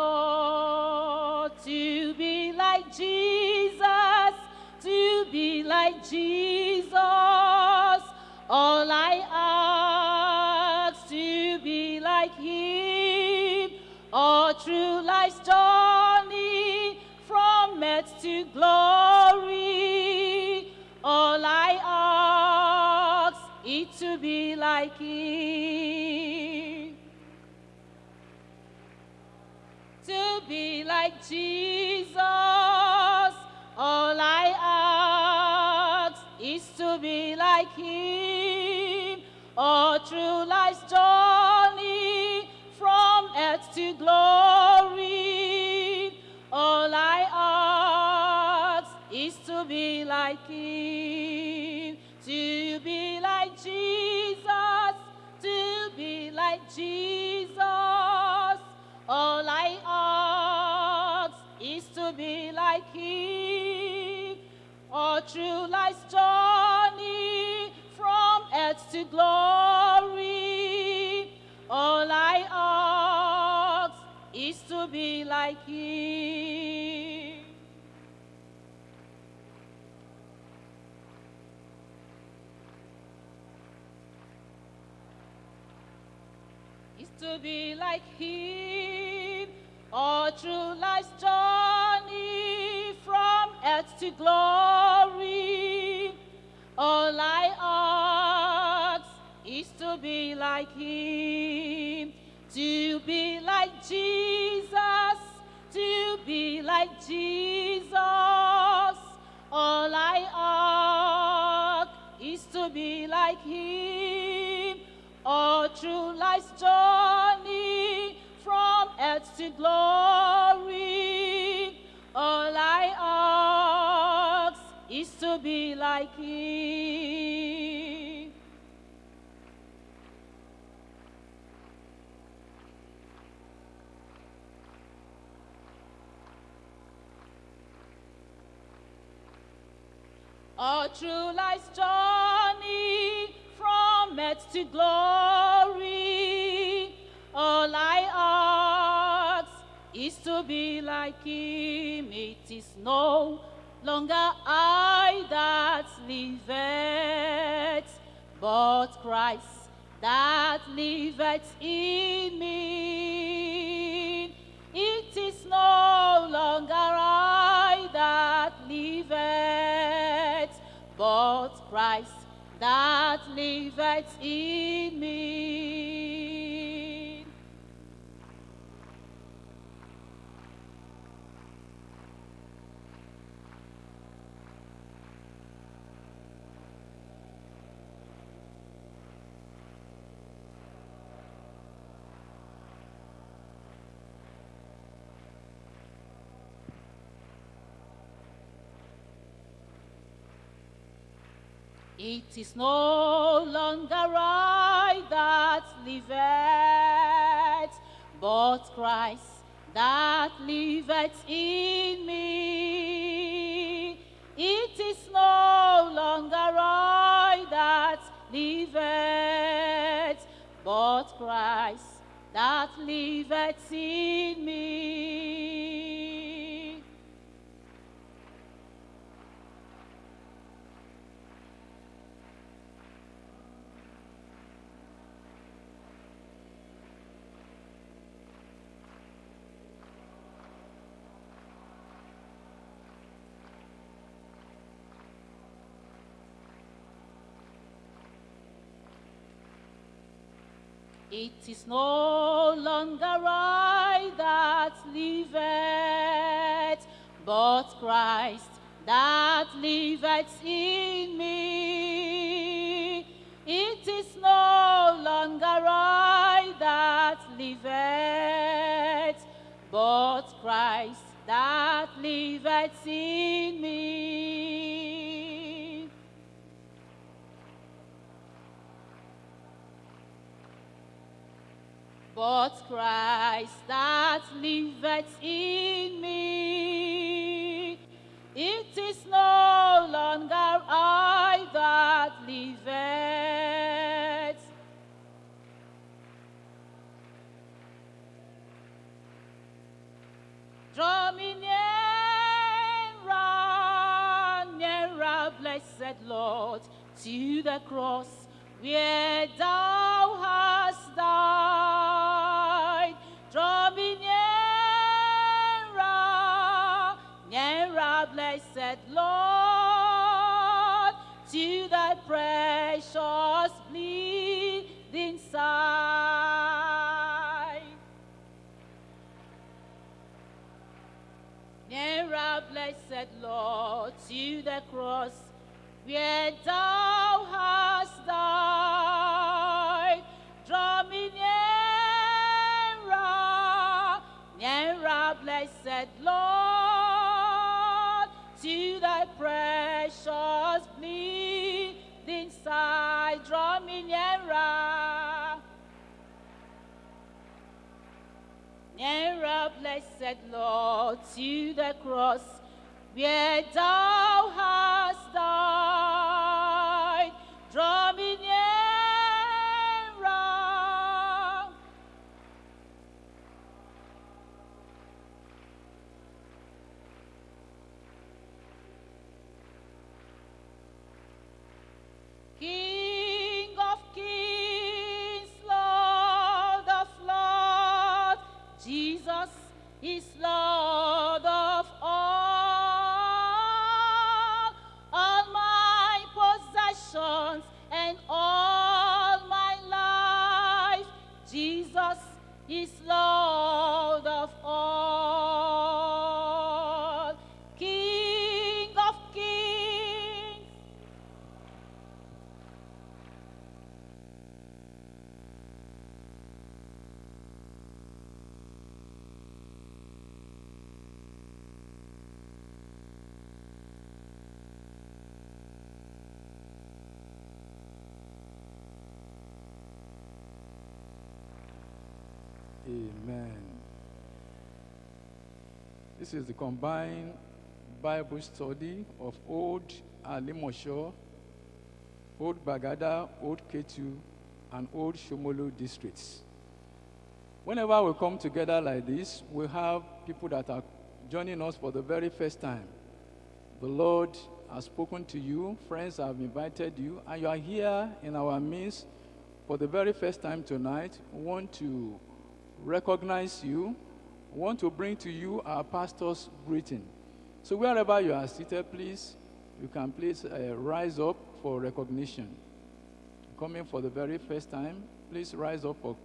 Lord to be like Jesus, to be like Jesus. All I ask to be like Him, all through life's journey from earth to glory. All I ask is to be like Him. Like Jesus. All I ask is to be like Him. All through life's journey from earth to glory. All I ask is to be like Him. To be like Jesus. To be like Jesus. Through life's journey from earth to glory. All I ask is to be like Him. is to be like him all through life's journey to glory. All I ask is to be like him, to be like Jesus, to be like Jesus. All I ask is to be like him all through life's journey from earth to glory. To be like him. All through life's journey from earth to glory. All I ask is to be like him. It is no longer I that liveth, but Christ that liveth in me. It is no longer I that liveth, but Christ that liveth in me. It is no longer I that liveth, but Christ that liveth in me. It is no longer I that liveth, but Christ that liveth in me. It is no longer I that liveth, but Christ that liveth in me. It is no longer I that liveth, but Christ that liveth in me. But Christ that liveth in me, it is no longer I that liveth, Draw me nearer, nearer, blessed Lord, to the cross where thou hast died. Blessed Lord, to thy precious bleeding side. Nearer, blessed Lord, to the cross where thou Draw me nearer. Nearer, blessed Lord, to the cross where thou hast died. Jesus Amen. This is the combined Bible study of Old Alimosho, Old Bagada, Old Ketu, and Old Shomolu districts. Whenever we come together like this, we have people that are joining us for the very first time. The Lord has spoken to you, friends have invited you, and you are here in our midst for the very first time tonight. We want to recognize you, want to bring to you our pastor's greeting. So wherever you are seated, please, you can please uh, rise up for recognition. Coming for the very first time, please rise up for